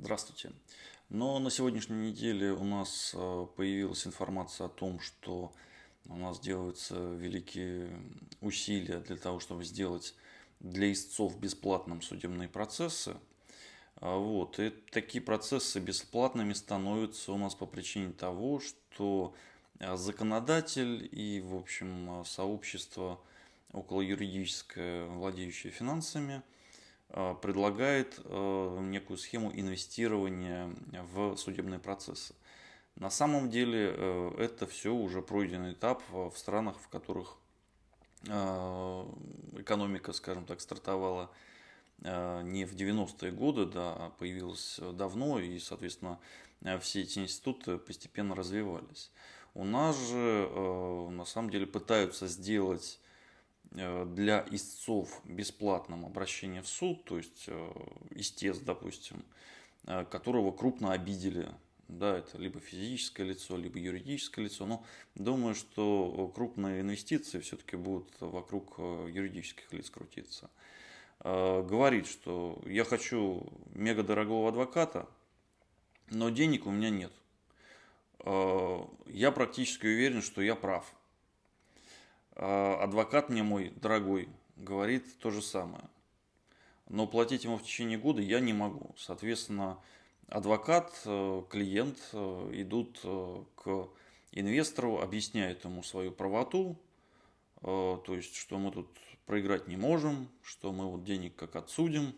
Здравствуйте. Но на сегодняшней неделе у нас э, появилась информация о том, что у нас делаются великие усилия для того, чтобы сделать для истцов бесплатным судебные процессы. А вот. И такие процессы бесплатными становятся у нас по причине того, что э, законодатель и, в общем, сообщество около юридическое, владеющее финансами – Э, предлагает э, некую схему инвестирования в судебные процессы. На самом деле э, это все уже пройденный этап в странах, в которых экономика, скажем так, стартовала не в 90-е годы, да, а появилась давно, и, соответственно, все эти институты постепенно развивались. У нас же, на самом деле, пытаются сделать Э, для истцов бесплатном обращение в суд, то есть э, истец, допустим, э, которого крупно обидели, да, это либо физическое лицо, либо юридическое лицо, но думаю, что крупные инвестиции все-таки будут вокруг юридических лиц крутиться. Говорит, что я хочу мега дорогого адвоката, но денег у меня нет. Я практически уверен, что я прав. А, адвокат мне мой дорогой говорит то же самое. Но платить ему в течение года я не могу. Соответственно, адвокат, э, клиент э, идут э, к инвестору, объясняют ему свою правоту, то есть, что мы тут проиграть не можем, что мы вот денег как отсудим.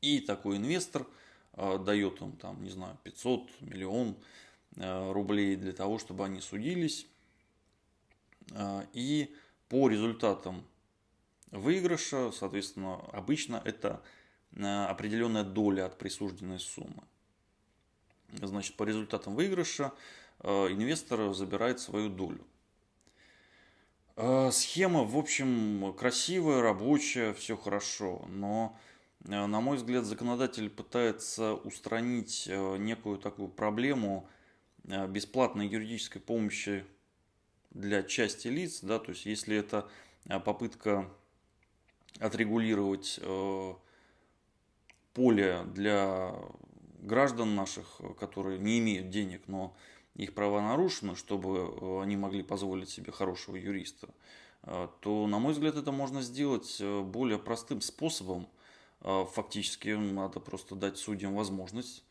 И такой инвестор дает им, там, не знаю, 500, миллион рублей для того, чтобы они судились. А, и по результатам выигрыша, соответственно, обычно это а, определенная доля от присужденной суммы. Значит, по результатам выигрыша а, инвестор забирает свою долю. Схема, в общем, красивая, рабочая, все хорошо, но, на мой взгляд, законодатель пытается устранить некую такую проблему бесплатной юридической помощи для части лиц, да, то есть если это а, попытка отрегулировать э, поле для граждан наших, которые не имеют денег, но их права нарушены, чтобы э, они могли позволить себе хорошего юриста, э, то, на мой взгляд, это можно сделать более простым способом. Фактически надо просто дать судьям возможность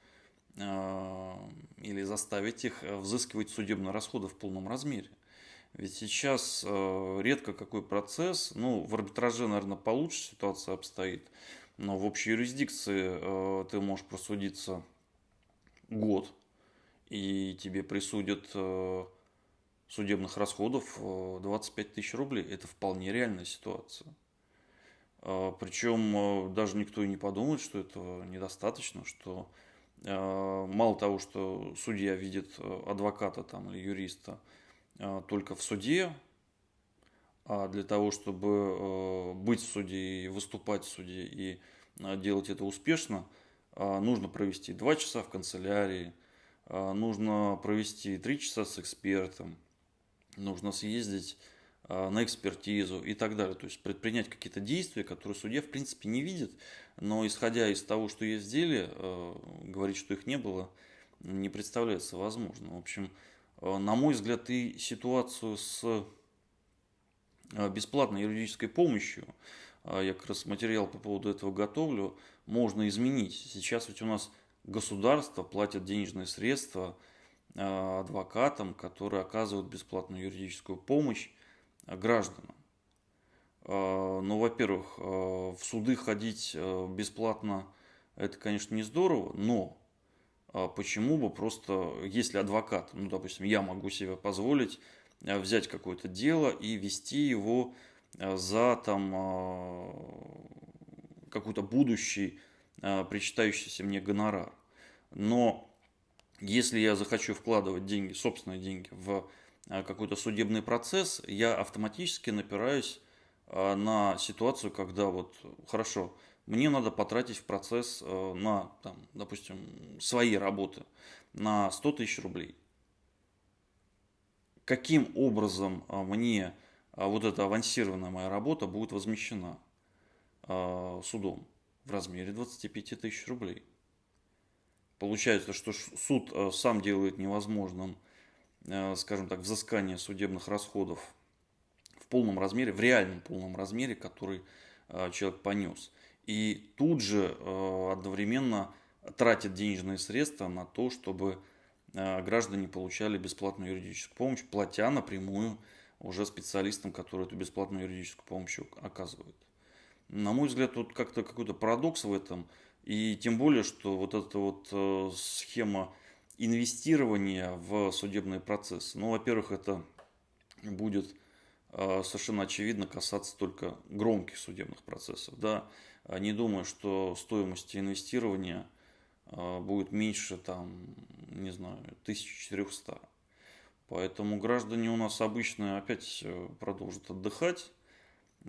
или заставить их взыскивать судебные расходы в полном размере. Ведь сейчас э, редко какой процесс, ну, в арбитраже, наверное, получше ситуация обстоит, но в общей юрисдикции э, ты можешь просудиться год, и тебе присудят э, судебных расходов 25 тысяч рублей. Это вполне реальная ситуация. Причем даже никто и не подумает, что этого недостаточно, что мало того, что судья видит адвоката там, или юриста только в суде, а для того, чтобы э, быть в суде и выступать в суде и а, делать это успешно, а, нужно провести 2 часа в канцелярии, нужно провести 3 часа с экспертом, нужно съездить на экспертизу и так далее. То есть предпринять какие-то действия, которые судья в принципе не видит, но исходя из того, что есть в деле, э, говорить, что их не было, не представляется возможным. В общем, на мой взгляд, и ситуацию с э, бесплатной юридической помощью, э, я как раз материал по поводу этого готовлю, можно изменить. Сейчас ведь у нас государство платит денежные средства адвокатам, которые оказывают бесплатную юридическую помощь гражданам. Ну, во-первых, в суды ходить бесплатно, это, конечно, не здорово, но почему бы просто, если адвокат, ну, допустим, я могу себе позволить э, взять какое-то дело и вести его э, за там э, какой-то будущий причитающийся мне гонорар. Но если я захочу вкладывать деньги, собственные деньги в какой-то судебный процесс, я автоматически напираюсь на ситуацию, когда вот, хорошо, мне надо потратить в процесс э, на, там, допустим, свои работы на 100 тысяч рублей. Каким образом э, мне э, вот эта авансированная моя работа будет возмещена судом в размере 25 тысяч рублей? Получается, что суд сам делает невозможным, скажем так, взыскание судебных расходов в полном размере, в реальном полном размере, который человек понес. И тут же одновременно тратит денежные средства на то, чтобы граждане получали бесплатную юридическую помощь, платя напрямую уже специалистам, которые эту бесплатную юридическую помощь оказывают. На мой взгляд, тут как-то какой-то парадокс в этом. И тем более, что вот эта вот э, схема инвестирования в судебные процессы, ну, во-первых, это будет э, совершенно очевидно касаться только громких судебных процессов. Да? Не думаю, что стоимость инвестирования э, будет меньше, там, не знаю, 1400. Поэтому граждане у нас обычно опять э, продолжат отдыхать.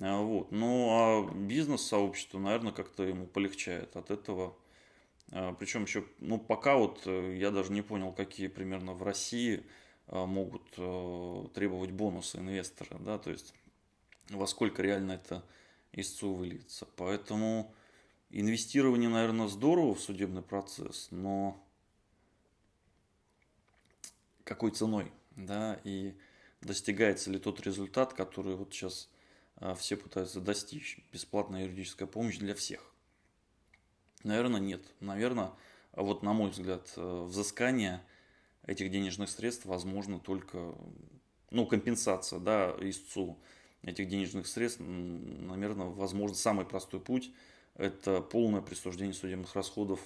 А, вот. Ну а бизнес-сообщество, наверное, как-то ему полегчает от этого. А, Причем еще, ну пока вот э, я даже не понял, какие примерно в России а, могут э, требовать бонусы инвестора, да, то есть во сколько реально это истцу выльется. Поэтому инвестирование, наверное, здорово в судебный процесс, но какой ценой? да, и достигается ли тот результат, который вот сейчас а, все пытаются достичь. Бесплатная юридическая помощь для всех. Наверное, нет. Наверное, вот на мой взгляд, э, взыскание этих денежных средств возможно только, ну, компенсация, да, истцу этих денежных средств, наверное, возможно, самый простой путь – это полное присуждение судебных расходов,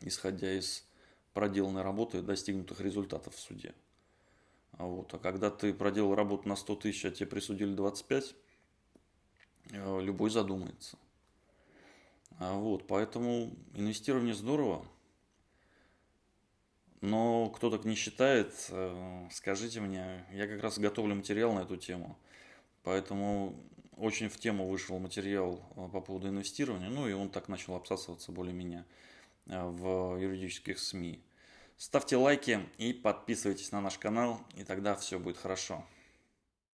исходя из проделанной работы и достигнутых результатов в суде. А вот. А когда ты проделал работу на 100 тысяч, а тебе присудили 25, э, любой задумается. А вот. Поэтому инвестирование здорово. Но кто так не считает, э, скажите мне, я как раз готовлю материал на эту тему. Поэтому очень в тему вышел материал э, по поводу инвестирования, ну и он так начал обсасываться более-менее в юридических СМИ. Ставьте лайки и подписывайтесь на наш канал, и тогда все будет хорошо.